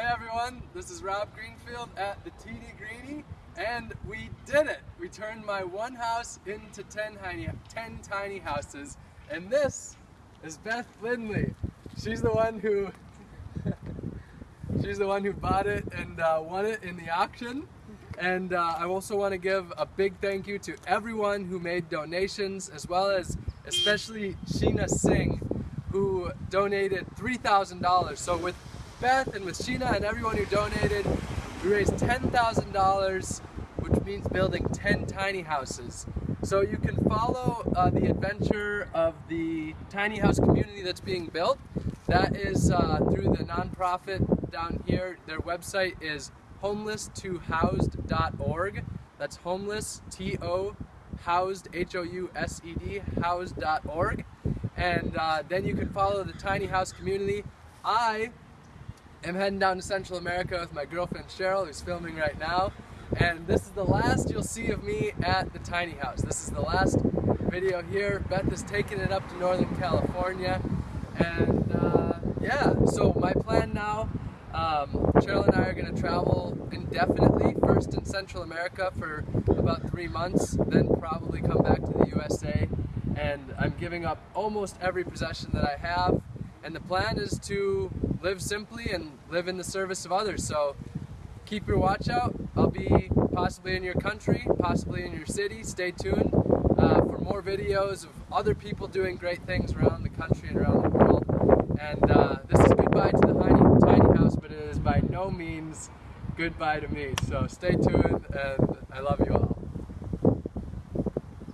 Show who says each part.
Speaker 1: Hey everyone, this is Rob Greenfield at the TD Greeny, and we did it! We turned my one house into 10 tiny, 10 tiny houses, and this is Beth Lindley. She's the one who she's the one who bought it and uh, won it in the auction. And uh, I also want to give a big thank you to everyone who made donations, as well as especially Sheena Singh, who donated $3,000. So with Beth and with Sheena and everyone who donated, we raised $10,000, which means building 10 tiny houses. So you can follow uh, the adventure of the tiny house community that's being built. That is uh, through the nonprofit down here. Their website is homeless2housed.org. That's homeless, T-O, housed, H-O-U-S-E-D, housed.org. And uh, then you can follow the tiny house community. I am heading down to Central America with my girlfriend Cheryl, who's filming right now. And this is the last you'll see of me at the tiny house. This is the last video here. Beth is taking it up to Northern California. And uh, yeah, so my plan now, um, Cheryl and I are going to travel indefinitely, first in Central America for about three months, then probably come back to the USA. And I'm giving up almost every possession that I have. And the plan is to live simply and live in the service of others. So keep your watch out. I'll be possibly in your country, possibly in your city. Stay tuned uh, for more videos of other people doing great things around the country and around the world. And uh, this is goodbye to the tiny, tiny house, but it is by no means goodbye to me. So stay tuned and